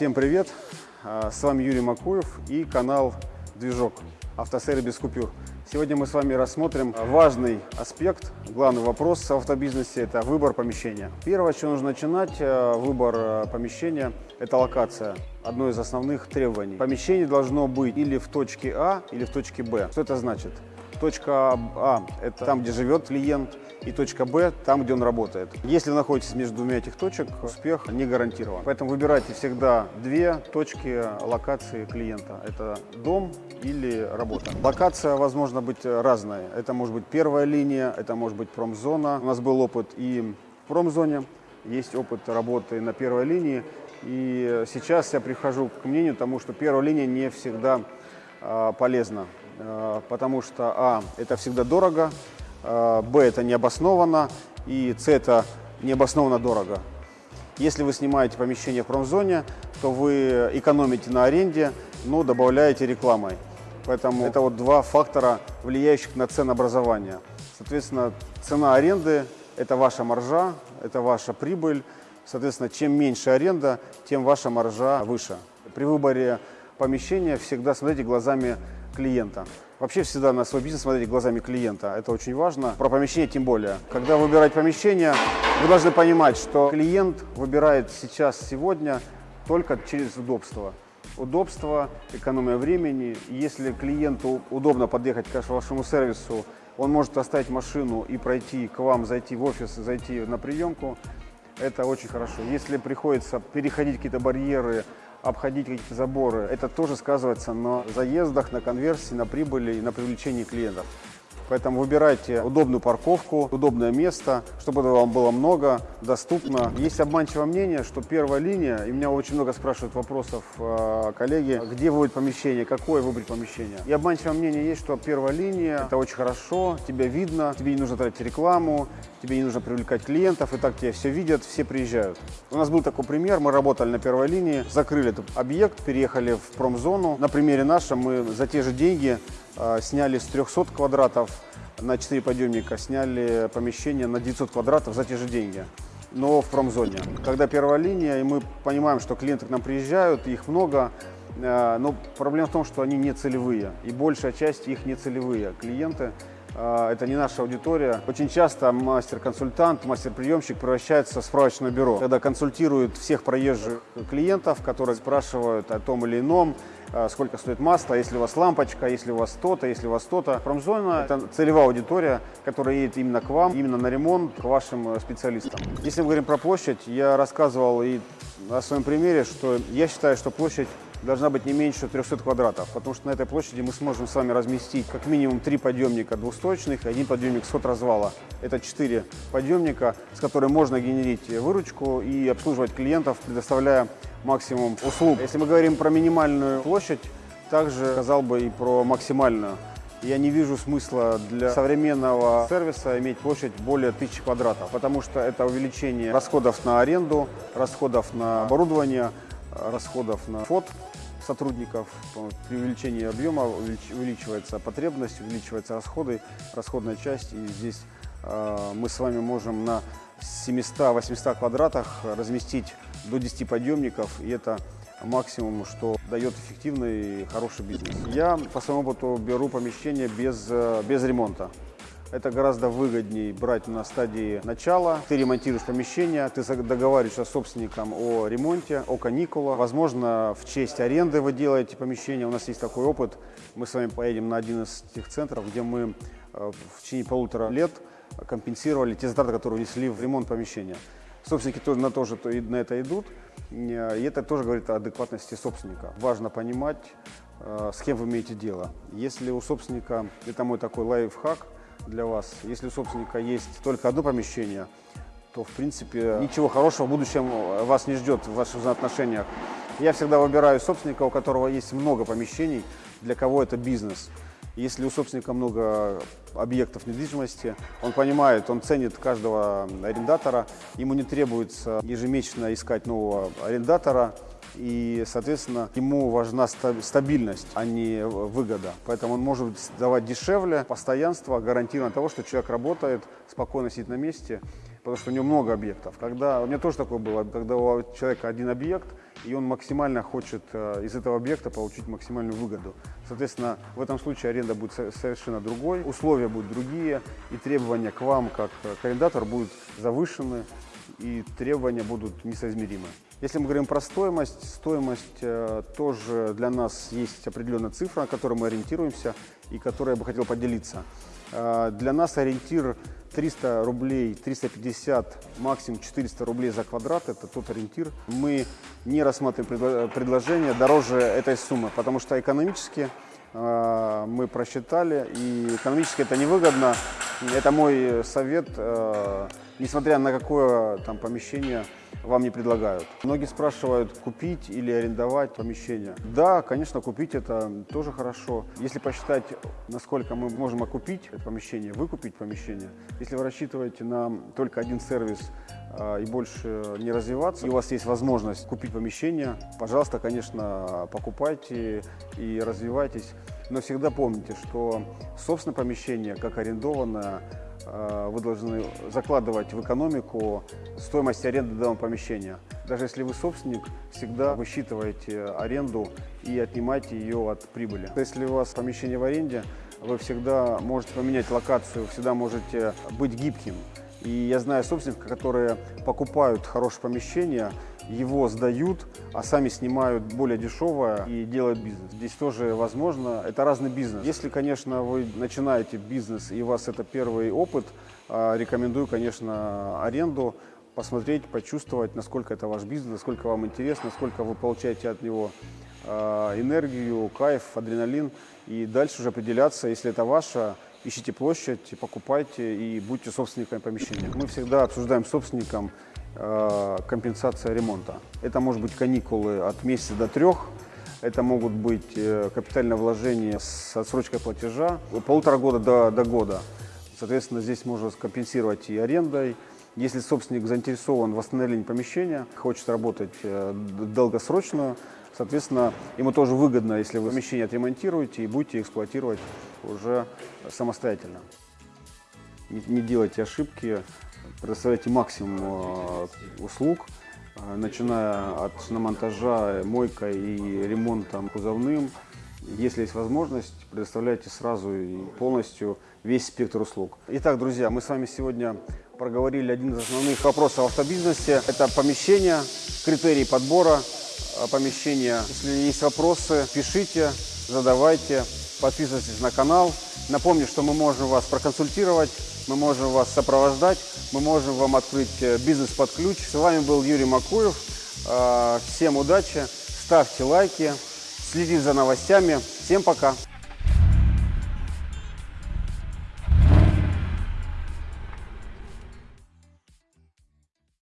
Всем привет! А, С вами Юрий Макуев и канал «Движок. Автосервис без купюр». Сегодня мы с вами рассмотрим важный аспект, главный вопрос в автобизнесе – это выбор помещения. Первое, с чего нужно начинать, э, выбор э, помещения – это локация. Одно из основных требований. Помещение должно быть или в точке А, или в точке Б. Что это значит? Точка А – это там, где живет клиент, и точка Б – там, где он работает. Если вы находитесь между двумя этих точек, успех не гарантирован. Поэтому выбирайте всегда две точки локации клиента. Это дом или работа. Локация возможно быть разная. Это может быть первая линия, это может быть промзона. У нас был опыт и в промзоне, есть опыт работы на первой линии. И сейчас я прихожу к мнению тому, что первая линия не всегда э, полезна. Э, потому что, а, это всегда дорого, б, это необоснованно, и с, это необоснованно дорого. Если вы снимаете помещение в промзоне, то вы экономите на аренде, но добавляете рекламой. Поэтому это вот два фактора, влияющих на ценообразование. Соответственно, цена аренды – это ваша маржа, это ваша прибыль. Соответственно, чем меньше аренда, тем ваша маржа выше. При выборе помещения всегда смотрите глазами клиента. Вообще всегда на свой бизнес смотрите глазами клиента. Это очень важно. Про помещение тем более. Когда вы выбираете помещение, вы должны понимать, что клиент выбирает сейчас, сегодня только через удобство удобство, экономия времени. Если клиенту удобно подъехать к вашему сервису, он может оставить машину и пройти к вам, зайти в офис, зайти на приемку. Это очень хорошо. Если приходится переходить какие-то барьеры, обходить какие-то заборы, это тоже сказывается на заездах, на конверсии, на прибыли и на привлечении клиентов. Поэтому выбирайте удобную парковку, удобное место, чтобы вам было много, доступно. Есть обманчивое мнение, что первая линия, и меня очень много спрашивают вопросов э, коллеги, где выбрать помещение, какое выбрать помещение. И обманчивое мнение есть, что первая линия, это очень хорошо, тебя видно, тебе не нужно тратить рекламу, тебе не нужно привлекать клиентов, и так тебя все видят, все приезжают. У нас был такой пример, мы работали на первой линии, закрыли этот объект, переехали в промзону. На примере нашем мы за те же деньги э, сняли с 300 квадратов на 4 подъемника, сняли помещение на 900 квадратов за те же деньги но в промзоне. Когда первая линия, и мы понимаем, что клиенты к нам приезжают, их много, э, но проблема в том, что они не целевые, и большая часть их не целевые клиенты. А, это не наша аудитория. Очень часто мастер-консультант, мастер-приемщик превращается в справочное бюро, когда консультирует всех проезжих клиентов, которые спрашивают о том или ином, сколько стоит масло, если у вас лампочка, если у вас то-то, если у вас то-то. Промзона – это целевая аудитория, которая едет именно к вам, именно на ремонт, к вашим э, специалистам. Если мы говорим про площадь, я рассказывал и на своем примере, что я считаю, что площадь должна быть не меньше 300 квадратов, потому что на этой площади мы сможем с вами разместить как минимум три подъемника двухсточных и один подъемник с развала. Это четыре подъемника, с которыми можно генерить выручку и обслуживать клиентов, предоставляя максимум услуг. Если мы говорим про минимальную площадь, также сказал бы и про максимальную. Я не вижу смысла для современного сервиса иметь площадь более 1000 квадратов, потому что это увеличение расходов на аренду, расходов на оборудование, расходов на фот сотрудников. При увеличении объема увеличивается потребность, увеличиваются расходы, расходная часть. И здесь э, мы с вами можем на 700-800 квадратах разместить до 10 подъемников. И это максимум, что дает эффективный и хороший бизнес. Я по своему опыту беру помещение без, э, без ремонта. Это гораздо выгоднее брать на стадии начала. Ты ремонтируешь помещение, ты договариваешься с собственником о ремонте, о каникулах. Возможно, в честь аренды вы делаете помещение. У нас есть такой опыт. Мы с вами поедем на один из тех центров, где мы э, в течение полутора лет компенсировали те затраты, которые внесли в ремонт помещения. Собственники тоже на, тоже на это идут, и это тоже говорит о адекватности собственника. Важно понимать, э, с кем вы имеете дело. Если у собственника, это мой такой лайфхак – для вас. Если у собственника есть только одно помещение, то, в принципе, ничего хорошего в будущем вас не ждет в ваших взаимоотношениях. Я всегда выбираю собственника, у которого есть много помещений, для кого это бизнес. Если у собственника много объектов недвижимости, он понимает, он ценит каждого арендатора, ему не требуется ежемесячно искать нового арендатора, и, соответственно, ему важна стабильность, а не выгода. Поэтому он может давать дешевле, постоянство, гарантированно того, что человек работает, спокойно сидит на месте, потому что у него много объектов. Когда, у меня тоже такое было, когда у человека один объект, и он максимально хочет э, из этого объекта получить максимальную выгоду. Соответственно, в этом случае аренда будет совершенно другой, условия будут другие, и требования к вам, как к арендатору, будут завышены, и требования будут несоизмеримы. Если мы говорим про стоимость, стоимость э, тоже для нас есть определенная цифра, на которой мы ориентируемся и которой я бы хотел поделиться. Э, для нас ориентир 300 рублей, 350, максимум 400 рублей за квадрат – это тот ориентир. Мы не рассматриваем предложение дороже этой суммы, потому что экономически э, мы просчитали, и экономически это невыгодно. Это мой совет, э, несмотря на какое там помещение вам не предлагают. Многие спрашивают, купить или арендовать помещение. Да, конечно, купить это тоже хорошо. Если посчитать, насколько мы можем окупить это помещение, выкупить помещение, если вы рассчитываете на только один сервис а, и больше не развиваться, и у вас есть возможность купить помещение, пожалуйста, конечно, покупайте и развивайтесь. Но всегда помните, что собственное помещение, как арендованное, Э, вы должны закладывать в экономику стоимость аренды данного помещения. Даже если вы собственник, всегда высчитываете аренду и отнимаете ее от прибыли. Если у вас помещение в аренде, вы всегда можете поменять локацию, всегда можете быть гибким. И я знаю собственников, которые покупают хорошее помещение, его сдают, а сами снимают более дешевое и делают бизнес. Здесь тоже возможно, это разный бизнес. Если, конечно, вы начинаете бизнес и у вас это первый опыт, а, рекомендую, конечно, аренду, посмотреть, почувствовать, насколько это ваш бизнес, насколько вам интересно, насколько вы получаете от него а, энергию, кайф, адреналин. И дальше уже определяться, если это ваше, ищите площадь, покупайте и будьте собственниками помещения. Мы всегда обсуждаем собственником компенсация ремонта. Это может быть каникулы от месяца до трех, это могут быть э, капитальное вложение с отсрочкой платежа полутора года до, до года. Соответственно, здесь можно компенсировать и арендой. Если собственник заинтересован в восстановлении помещения, хочет работать э, долгосрочно, Соответственно, ему тоже выгодно, если вы помещение отремонтируете и будете эксплуатировать уже самостоятельно. Не, не делайте ошибки, предоставляйте максимум э, услуг, э, начиная от шиномонтажа, мойка и ремонтом кузовным. Если есть возможность, предоставляйте сразу и полностью весь спектр услуг. Итак, друзья, мы с вами сегодня проговорили один из основных вопросов в автобизнесе. Это помещение, критерии подбора, Э, помещения. Если есть вопросы, пишите, задавайте, подписывайтесь на канал. Напомню, что мы можем вас проконсультировать, мы можем вас сопровождать, мы можем вам открыть э, бизнес под ключ. С вами был Юрий Макуев. Э, всем удачи, ставьте лайки, следите за новостями. Всем пока!